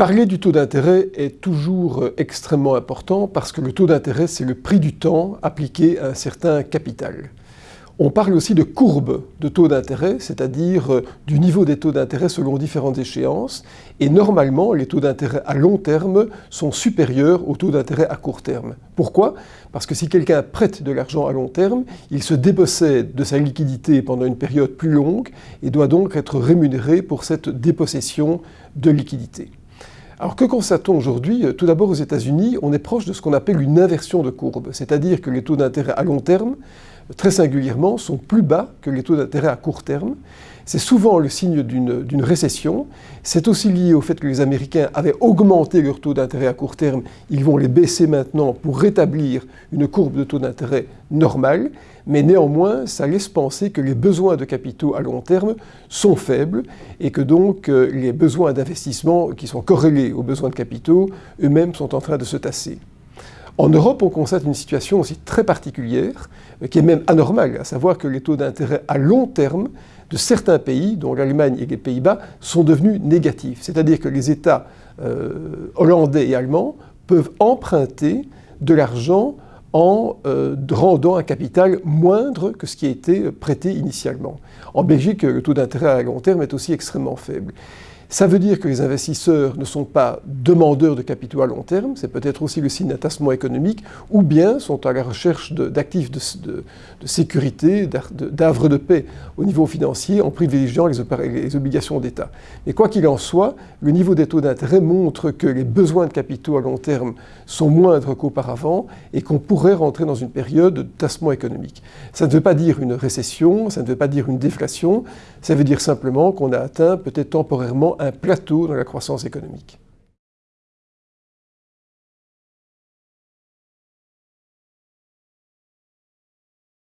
Parler du taux d'intérêt est toujours euh, extrêmement important parce que le taux d'intérêt, c'est le prix du temps appliqué à un certain capital. On parle aussi de courbe de taux d'intérêt, c'est-à-dire euh, du niveau des taux d'intérêt selon différentes échéances. Et normalement, les taux d'intérêt à long terme sont supérieurs aux taux d'intérêt à court terme. Pourquoi? Parce que si quelqu'un prête de l'argent à long terme, il se dépossède de sa liquidité pendant une période plus longue et doit donc être rémunéré pour cette dépossession de liquidité. Alors que constate-t-on aujourd'hui? Tout d'abord aux États-Unis, on est proche de ce qu'on appelle une inversion de courbe, c'est-à-dire que les taux d'intérêt à long terme, très singulièrement, sont plus bas que les taux d'intérêt à court terme. C'est souvent le signe d'une récession. C'est aussi lié au fait que les Américains avaient augmenté leurs taux d'intérêt à court terme. Ils vont les baisser maintenant pour rétablir une courbe de taux d'intérêt normale mais néanmoins, ça laisse penser que les besoins de capitaux à long terme sont faibles et que donc euh, les besoins d'investissement qui sont corrélés aux besoins de capitaux eux-mêmes sont en train de se tasser. En Europe, on constate une situation aussi très particulière, euh, qui est même anormale, à savoir que les taux d'intérêt à long terme de certains pays, dont l'Allemagne et les Pays-Bas, sont devenus négatifs. C'est-à-dire que les États euh, hollandais et allemands peuvent emprunter de l'argent en euh, rendant un capital moindre que ce qui a été prêté initialement. En Belgique, le taux d'intérêt à long terme est aussi extrêmement faible. Ça veut dire que les investisseurs ne sont pas demandeurs de capitaux à long terme, c'est peut-être aussi le signe d'un tassement économique, ou bien sont à la recherche d'actifs de, sécurité, d'œuvres de paix au niveau financier en privilégiant les, les obligations d'État. Mais quoi qu'il en soit, le niveau des taux d'intérêt montre que les besoins de capitaux à long terme sont moindres qu'auparavant et qu'on pourrait rentrer dans une période de tassement économique. Ça ne veut pas dire une récession, ça ne veut pas dire une déflation, ça veut dire simplement qu'on a atteint peut-être temporairement un plateau dans la croissance économique.